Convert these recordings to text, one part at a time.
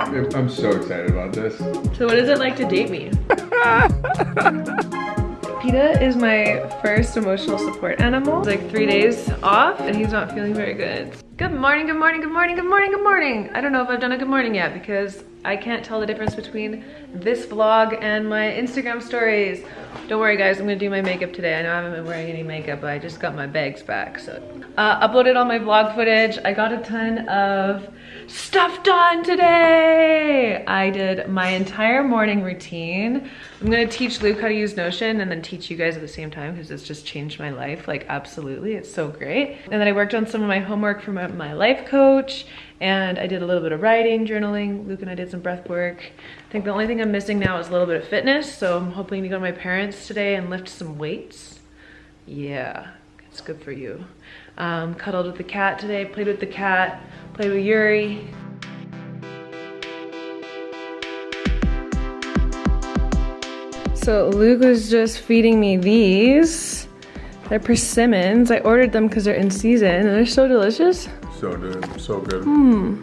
I'm so excited about this. So what is it like to date me? Peta is my first emotional support animal. It's like three days off and he's not feeling very good. Good morning, good morning, good morning, good morning, good morning. I don't know if I've done a good morning yet because I can't tell the difference between this vlog and my Instagram stories. Don't worry guys, I'm gonna do my makeup today. I know I haven't been wearing any makeup, but I just got my bags back, so. Uh, uploaded all my vlog footage. I got a ton of stuff done today. I did my entire morning routine. I'm gonna teach Luke how to use Notion and then teach you guys at the same time because it's just changed my life, like absolutely, it's so great. And then I worked on some of my homework for my life coach and I did a little bit of writing, journaling. Luke and I did some breath work. I think the only thing I'm missing now is a little bit of fitness, so I'm hoping to go to my parents today and lift some weights. Yeah, it's good for you. Um, cuddled with the cat today, played with the cat, played with Yuri. So Luke was just feeding me these. They're persimmons. I ordered them because they're in season and they're so delicious. So good, so good. Hmm.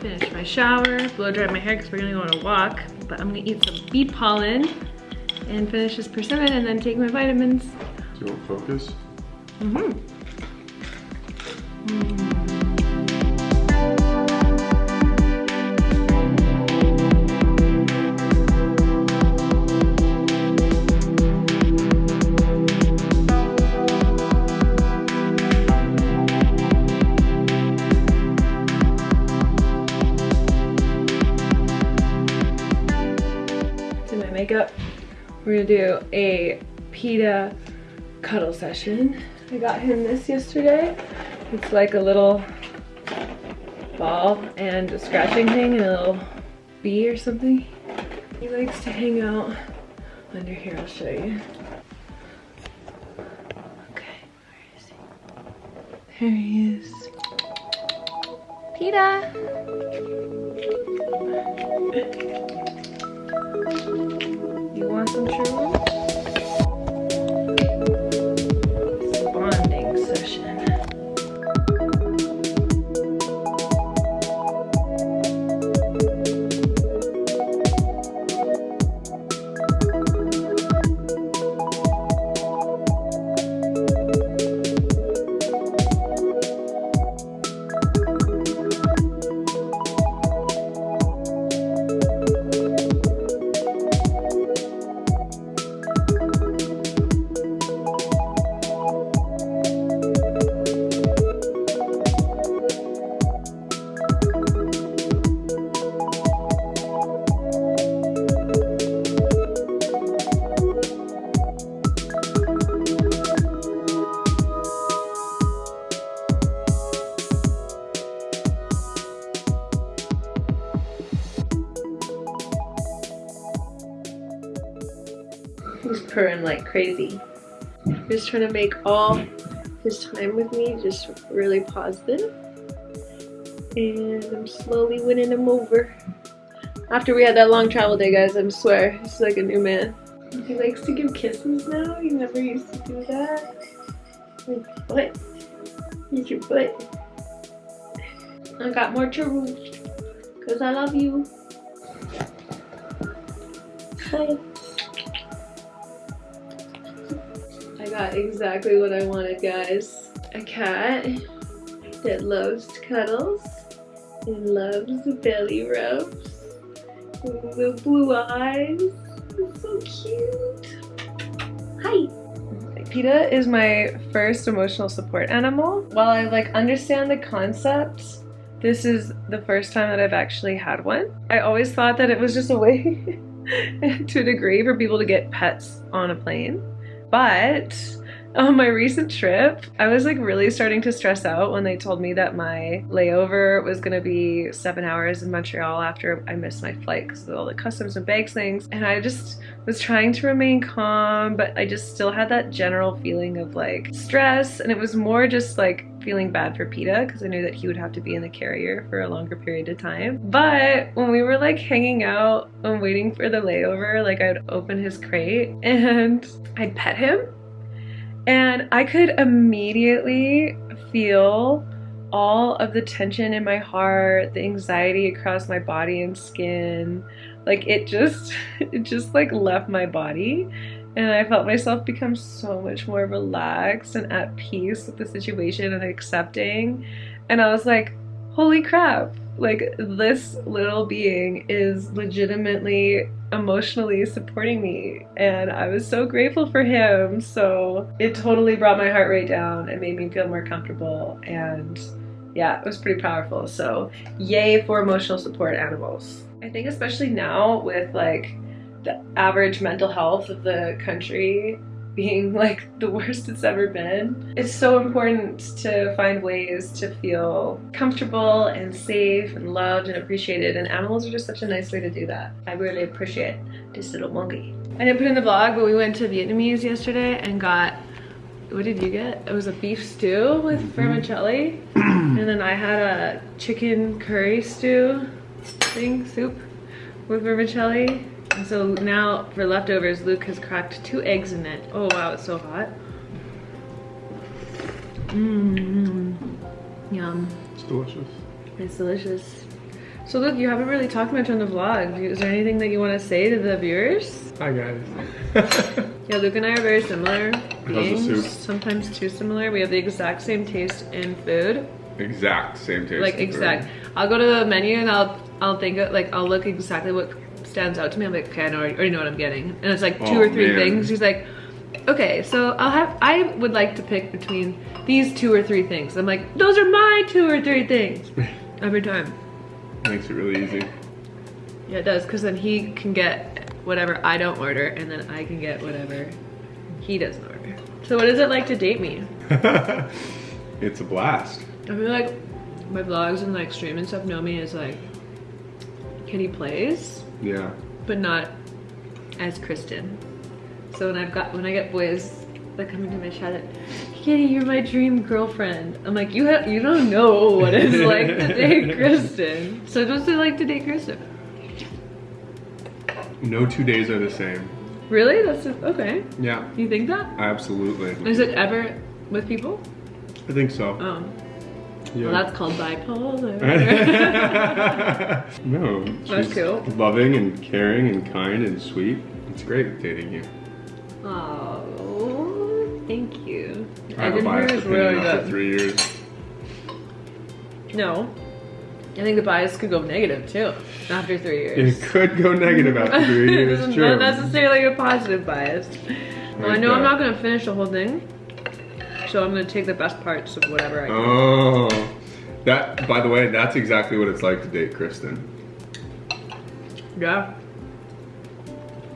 Finish my shower, blow dry my hair because we're gonna go on a walk. But I'm gonna eat some bee pollen and finish this persimmon and then take my vitamins. Do you want focus? Mm-hmm. Mm. We're gonna do a Peta cuddle session. I got him this yesterday. It's like a little ball and a scratching thing and a little bee or something. He likes to hang out under here, I'll show you. Okay, where is he? There he is. Peta! Some shrooms? He's purring like crazy. Just trying to make all his time with me just really positive. And I'm slowly winning him over. After we had that long travel day, guys, I swear, he's like a new man. He likes to give kisses now. He never used to do that. Like, butt. Here's your butt. I got more churros. Because I love you. Hi. Got exactly what I wanted, guys. A cat that loves cuddles and loves belly rubs. The blue eyes. It's so cute. Hi. Peta is my first emotional support animal. While I like understand the concept, this is the first time that I've actually had one. I always thought that it was just a way to a degree for people to get pets on a plane. But on my recent trip, I was like really starting to stress out when they told me that my layover was gonna be seven hours in Montreal after I missed my flight because of all the customs and bags things. And I just was trying to remain calm, but I just still had that general feeling of like stress. And it was more just like feeling bad for Peta because I knew that he would have to be in the carrier for a longer period of time. But when we were like hanging out and waiting for the layover, like I'd open his crate and I'd pet him and I could immediately feel all of the tension in my heart, the anxiety across my body and skin, like it just it just like left my body. And I felt myself become so much more relaxed and at peace with the situation and accepting. And I was like, holy crap, like this little being is legitimately emotionally supporting me and I was so grateful for him. So it totally brought my heart rate down. And made me feel more comfortable and yeah it was pretty powerful. So yay for emotional support animals. I think especially now with like the average mental health of the country being like the worst it's ever been. It's so important to find ways to feel comfortable and safe and loved and appreciated and animals are just such a nice way to do that. I really appreciate this little monkey. I didn't put in the vlog but we went to Vietnamese yesterday and got what did you get? It was a beef stew with mm-hmm. vermicelli and then I had a chicken curry stew thing, soup with vermicelli and so now for leftovers, Luke has cracked two eggs in it. Oh wow, it's so hot. Mmm. Yum. It's delicious. It's delicious. So Luke, you haven't really talked much on the vlog. Is there anything that you want to say to the viewers? Hi guys. yeah, Luke and I are very similar beings. Sometimes too similar. We have the exact same taste in food. Exact same taste. Like exact. Food. I'll go to the menu and I'll I'll think of, like I'll look exactly what stands out to me. I'm like, okay, I know, already know what I'm getting. And it's like two oh, or three man. things. He's like, okay, so I'll have, I would like to pick between these two or three things. I'm like, those are my two or three things every time. Makes it really easy. Yeah, it does, because then he can get whatever I don't order, and then I can get whatever he doesn't order. So what is it like to date me? it's a blast. I feel like my vlogs and like stream and stuff know me as like KittyPlays. Yeah. But not as Kristen. So when I've got when I get boys that come into my chat, Kitty, you're my dream girlfriend. I'm like, you have you don't know what it's like to date Kristen. So what's it like to date Kristen? No two days are the same. Really? That's just, okay. Yeah. You think that? Absolutely. Is it ever with people? I think so. Oh. Yeah. Well, that's called bipolar. no. That's cool. Loving and caring and kind and sweet. It's great dating you. Oh, thank you. I, have a biased opinion really after three years. No. I think the bias could go negative too after three years. It could go negative after three years, true. Not necessarily a positive bias. Well, I know I'm not going to finish the whole thing. So I'm gonna take the best parts of whatever I can. Oh, that, by the way, that's exactly what it's like to date Kristen. Yeah.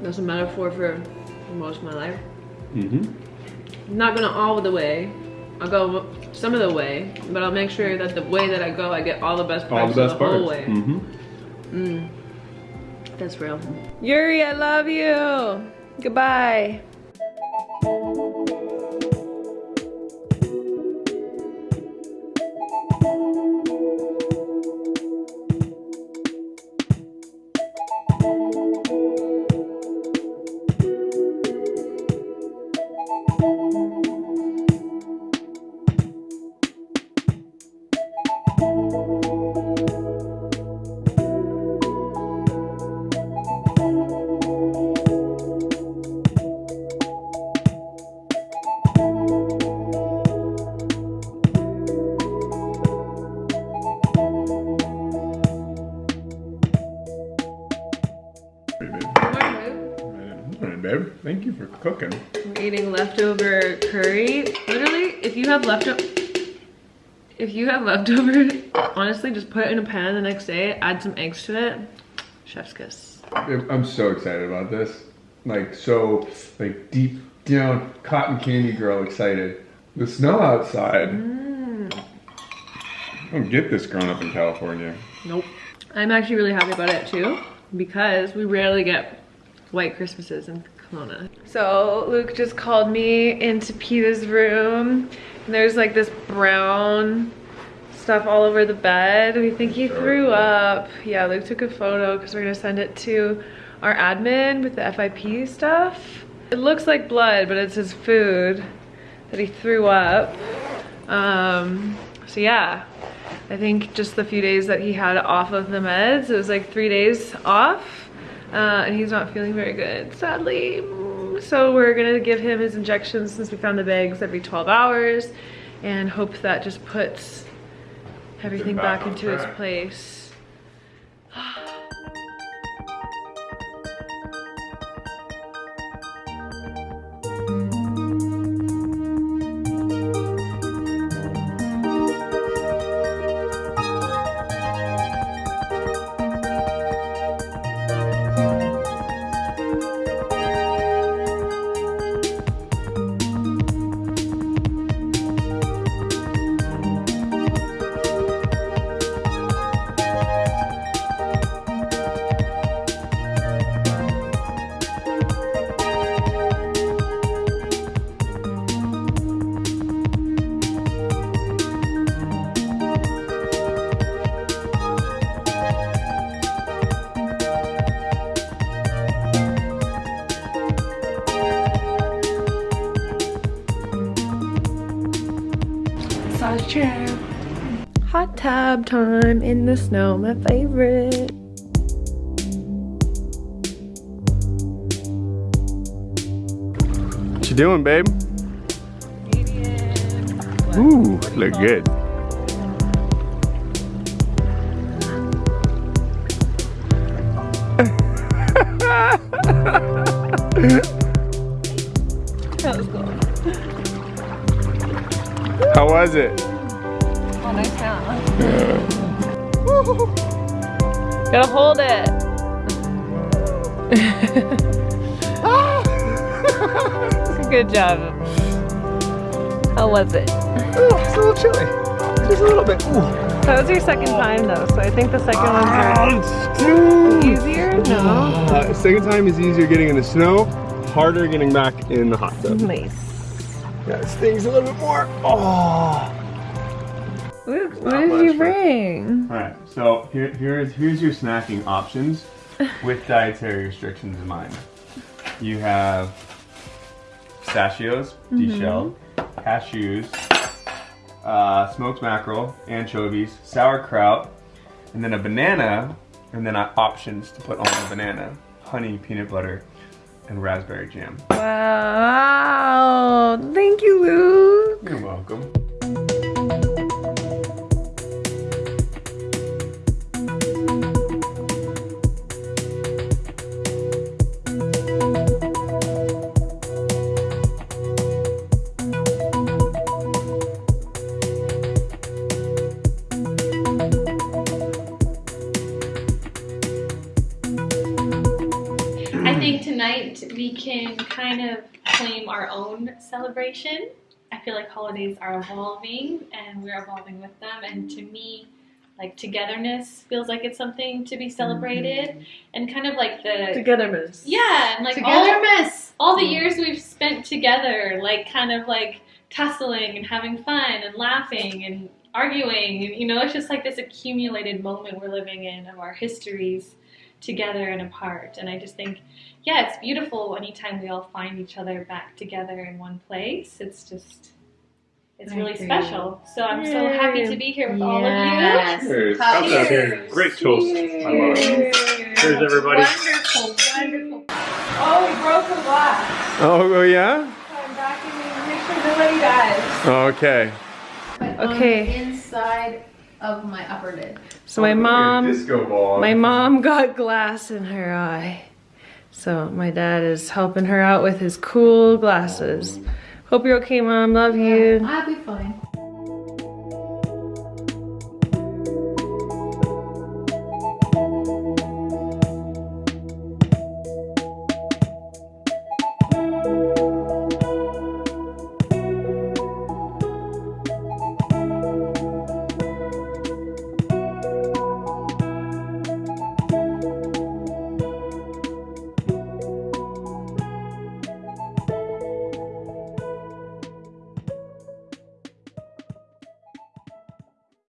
That's a metaphor for most of my life. Mm-hmm. I'm not gonna all the way. I'll go some of the way, but I'll make sure that the way that I go, I get all the best parts all the, best of the parts. whole way. Mm-hmm. Mm. That's real. Yuri, I love you. Goodbye. You have leftover, honestly, just put it in a pan the next day, add some eggs to it. Chef's kiss. I'm so excited about this. Like, so, like, deep down, cotton candy girl excited. The snow outside. Mm. I don't get this growing up in California. Nope. I'm actually really happy about it too because we rarely get white Christmases in Kelowna. So Luke just called me into Peta's room and there's like this brown stuff all over the bed. We think he threw up. Yeah, Luke took a photo because we're gonna send it to our admin with the FIP stuff. It looks like blood, but it's his food that he threw up. Um, So yeah, I think just the few days that he had off of the meds, it was like three days off, uh, and he's not feeling very good, sadly. So we're gonna give him his injections since we found the bags every 12 hours, and hope that just puts everything back back into its place. Chair. Hot tub time in the snow, my favorite. What you doing, babe? Ooh, look good. That was cool. How was it? Gotta hold it. Good job. How was it? it's a little chilly. Just a little bit. Ooh. That was your second time though, so I think the second one's Ooh. easier. No. Uh, second time is easier getting in the snow, harder getting back in the hot tub. Nice. Yeah, it stings a little bit more. Oh. What, what did you bring? All right, so here, here's here's your snacking options with dietary restrictions in mind. You have pistachios, deshelled, cashews, uh, smoked mackerel, anchovies, sauerkraut, and then a banana, and then uh, options to put on the banana: honey, peanut butter, and raspberry jam. Wow. Thank you, Luke. You're welcome. Can kind of claim our own celebration. I feel like holidays are evolving and we're evolving with them. And to me, like togetherness feels like it's something to be celebrated. Mm-hmm. And kind of like the. Togetherness. Yeah, and like all, all the mm. years we've spent together, like kind of like tussling and having fun and laughing and arguing. And, you know, it's just like this accumulated moment we're living in of our histories together and apart. And I just think, yeah, it's beautiful anytime we all find each other back together in one place. It's just, it's I really agree. special. So I'm so happy to be here with all of you. Cheers. Cheers. Cheers. Great toast. I love it. Cheers, everybody. Wonderful, wonderful. Oh, we broke a glass. Oh, oh yeah? I'm vacuuming. Make sure nobody dies. Okay. But um, Okay. On the inside of my upper lid. So my oh, mom, Disco ball. my mom got glass in her eye. So my dad is helping her out with his cool glasses. Hope you're okay, mom. Love you. I'll be fine.